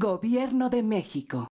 Gobierno de México.